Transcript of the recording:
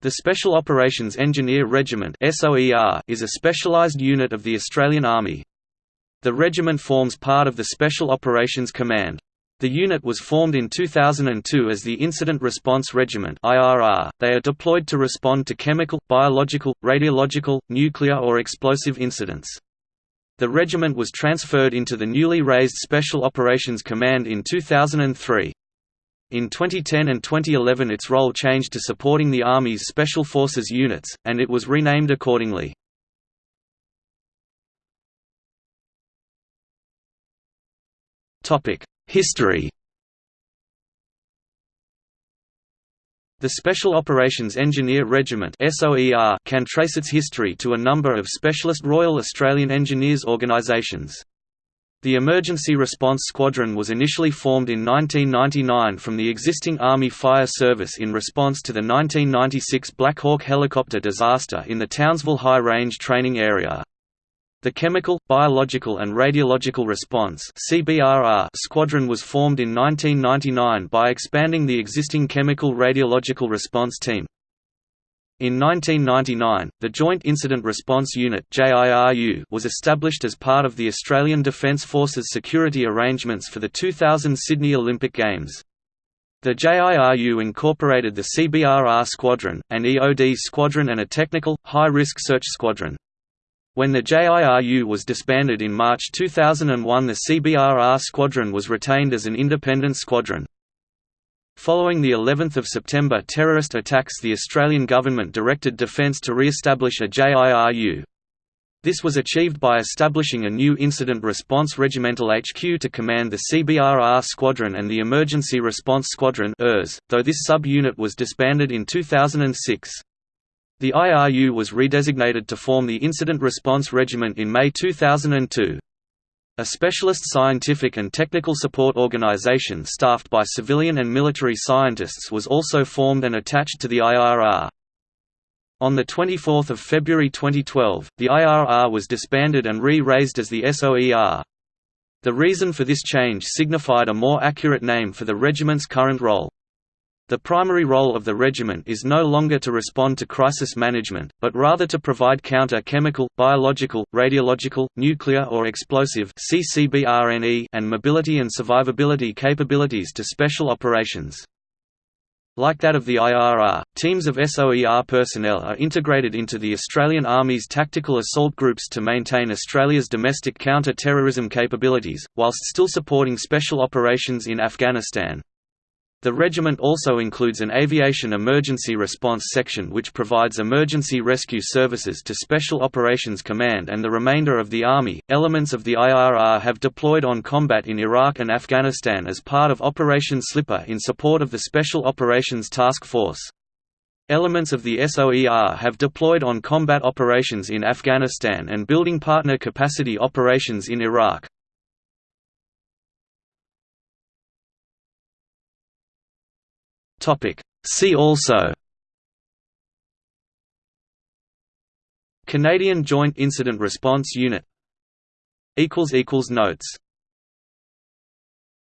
The Special Operations Engineer Regiment is a specialised unit of the Australian Army. The regiment forms part of the Special Operations Command. The unit was formed in 2002 as the Incident Response Regiment They are deployed to respond to chemical, biological, radiological, nuclear or explosive incidents. The regiment was transferred into the newly raised Special Operations Command in 2003. In 2010 and 2011 its role changed to supporting the Army's Special Forces units, and it was renamed accordingly. History The Special Operations Engineer Regiment can trace its history to a number of specialist Royal Australian Engineers organisations. The Emergency Response Squadron was initially formed in 1999 from the existing Army Fire Service in response to the 1996 Black Hawk helicopter disaster in the Townsville High Range Training Area. The Chemical, Biological and Radiological Response Squadron was formed in 1999 by expanding the existing Chemical Radiological Response Team. In 1999, the Joint Incident Response Unit was established as part of the Australian Defence Forces security arrangements for the 2000 Sydney Olympic Games. The JIRU incorporated the CBRR Squadron, an EOD squadron and a technical, high-risk search squadron. When the JIRU was disbanded in March 2001 the CBRR Squadron was retained as an independent squadron. Following the 11th of September terrorist attacks the Australian government directed Defence to re-establish a JIRU. This was achieved by establishing a new Incident Response Regimental HQ to command the CBRR Squadron and the Emergency Response Squadron though this sub-unit was disbanded in 2006. The IRU was redesignated to form the Incident Response Regiment in May 2002. A specialist scientific and technical support organization staffed by civilian and military scientists was also formed and attached to the IRR. On 24 February 2012, the IRR was disbanded and re-raised as the SOER. The reason for this change signified a more accurate name for the regiment's current role. The primary role of the regiment is no longer to respond to crisis management, but rather to provide counter-chemical, biological, radiological, nuclear or explosive and mobility and survivability capabilities to special operations. Like that of the IRR, teams of SOER personnel are integrated into the Australian Army's tactical assault groups to maintain Australia's domestic counter-terrorism capabilities, whilst still supporting special operations in Afghanistan. The regiment also includes an aviation emergency response section which provides emergency rescue services to Special Operations Command and the remainder of the Army. Elements of the IRR have deployed on combat in Iraq and Afghanistan as part of Operation Slipper in support of the Special Operations Task Force. Elements of the SOER have deployed on combat operations in Afghanistan and building partner capacity operations in Iraq. Topic. See also. Canadian Joint Incident Response Unit. Notes